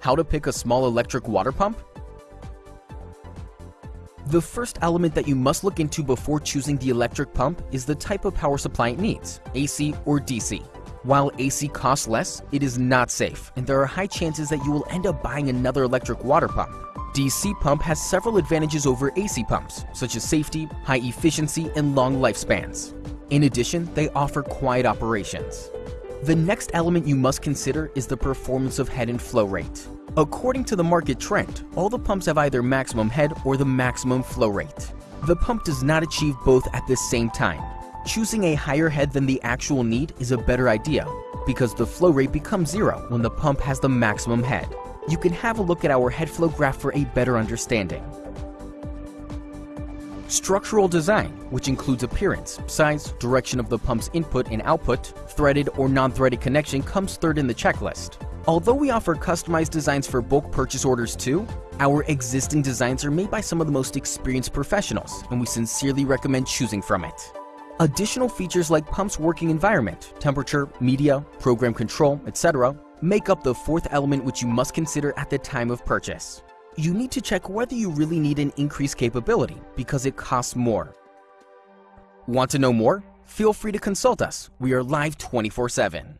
How to pick a small electric water pump? The first element that you must look into before choosing the electric pump is the type of power supply it needs, AC or DC. While AC costs less, it is not safe, and there are high chances that you will end up buying another electric water pump. DC pump has several advantages over AC pumps, such as safety, high efficiency, and long lifespans. In addition, they offer quiet operations. The next element you must consider is the performance of head and flow rate. According to the market trend, all the pumps have either maximum head or the maximum flow rate. The pump does not achieve both at the same time. Choosing a higher head than the actual need is a better idea because the flow rate becomes zero when the pump has the maximum head. You can have a look at our head flow graph for a better understanding. Structural design, which includes appearance, size, direction of the pump's input and output, threaded or non-threaded connection comes third in the checklist. Although we offer customized designs for bulk purchase orders too, our existing designs are made by some of the most experienced professionals and we sincerely recommend choosing from it. Additional features like pump's working environment, temperature, media, program control, etc. make up the fourth element which you must consider at the time of purchase you need to check whether you really need an increased capability because it costs more. Want to know more? Feel free to consult us. We are live 24 7.